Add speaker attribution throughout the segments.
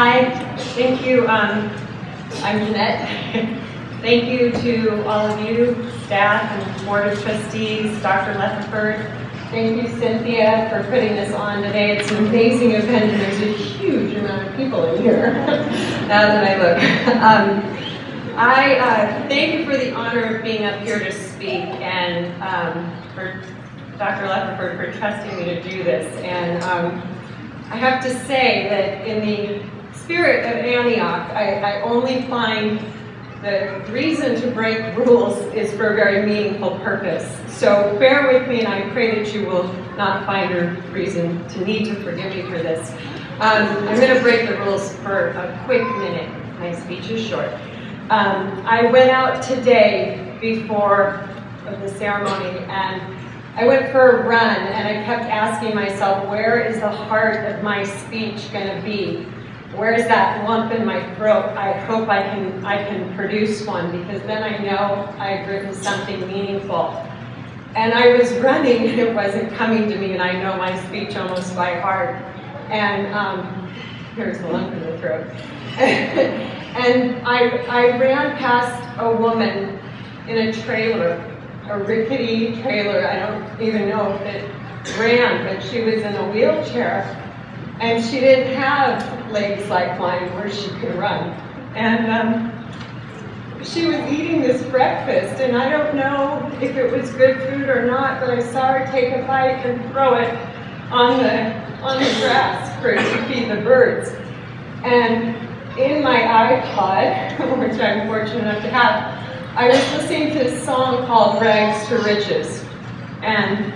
Speaker 1: Hi, thank you. Um, I'm Jeanette. thank you to all of you, staff and board of trustees, Dr. Leffenford. Thank you, Cynthia, for putting this on today. It's an amazing event, and there's a huge amount of people in here now that I look. Um, I uh, thank you for the honor of being up here to speak and um, for Dr. Leffenford for trusting me to do this. And um, I have to say that in the spirit of Antioch, I, I only find the reason to break rules is for a very meaningful purpose. So bear with me, and I pray that you will not find a reason to need to forgive me for this. Um, I'm going to break the rules for a quick minute. My speech is short. Um, I went out today before the ceremony, and I went for a run, and I kept asking myself, where is the heart of my speech going to be? Where is that lump in my throat? I hope I can, I can produce one, because then I know I've written something meaningful. And I was running, and it wasn't coming to me, and I know my speech almost by heart. And um, here's the lump in the throat. and I, I ran past a woman in a trailer, a rickety trailer. I don't even know if it ran, but she was in a wheelchair. And she didn't have legs like mine where she could run. And um, she was eating this breakfast, and I don't know if it was good food or not, but I saw her take a bite and throw it on the, on the grass for to feed the birds. And in my iPod, which I'm fortunate enough to have, I was listening to a song called Rags to Riches. And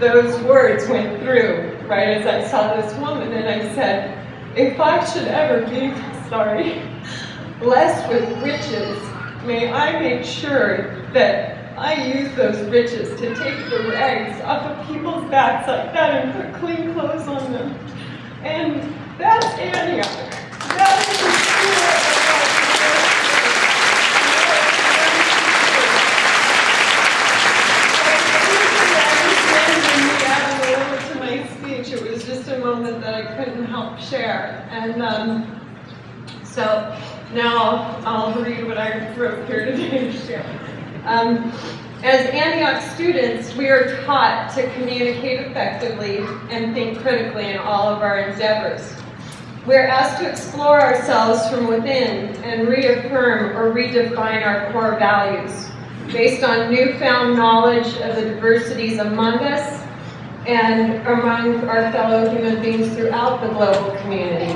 Speaker 1: those words went through right as I saw this woman, and I said, if I should ever be, sorry, blessed with riches, may I make sure that I use those riches to take the rags off of people's backs like that and put clean clothes on them. And that's Antioch. That is It was just a moment that I couldn't And um, so now I'll read what I wrote here today. Um, as Antioch students, we are taught to communicate effectively and think critically in all of our endeavors. We are asked to explore ourselves from within and reaffirm or redefine our core values based on newfound knowledge of the diversities among us and among our fellow human beings throughout the global community.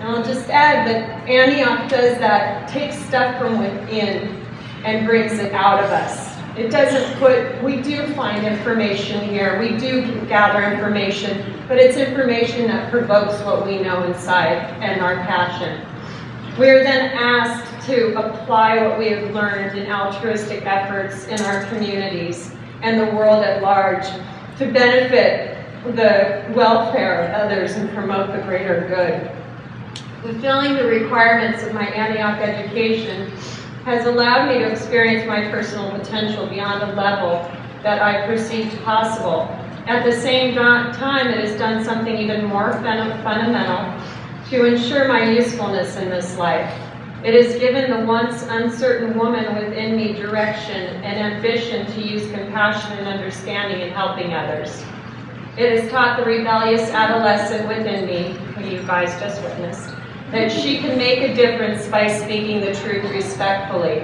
Speaker 1: And I'll just add that Antioch does that, takes stuff from within and brings it out of us. It doesn't put, we do find information here, we do gather information, but it's information that provokes what we know inside and our passion. We are then asked to apply what we have learned in altruistic efforts in our communities and the world at large to benefit the welfare of others and promote the greater good. Fulfilling the requirements of my Antioch education has allowed me to experience my personal potential beyond a level that I perceived possible. At the same time, it has done something even more fundamental to ensure my usefulness in this life. It has given the once uncertain woman within me direction and ambition to use compassion and understanding in helping others. It has taught the rebellious adolescent within me, who you guys just witnessed, that she can make a difference by speaking the truth respectfully.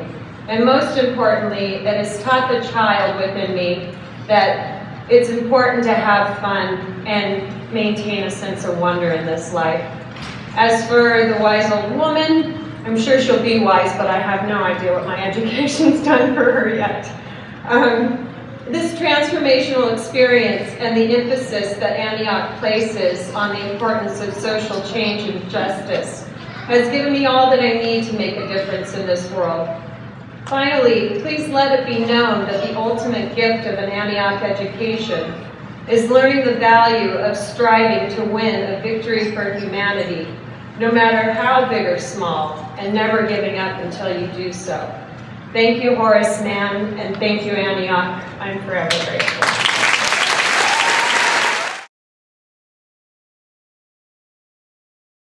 Speaker 1: And most importantly, it has taught the child within me that it's important to have fun and maintain a sense of wonder in this life. As for the wise old woman, I'm sure she'll be wise, but I have no idea what my education's done for her yet. Um, this transformational experience and the emphasis that Antioch places on the importance of social change and justice has given me all that I need to make a difference in this world. Finally, please let it be known that the ultimate gift of an Antioch education is learning the value of striving to win a victory for humanity, no matter how big or small, and never giving up until you do so. Thank you, Horace Mann, and thank you, Antioch. I'm forever grateful.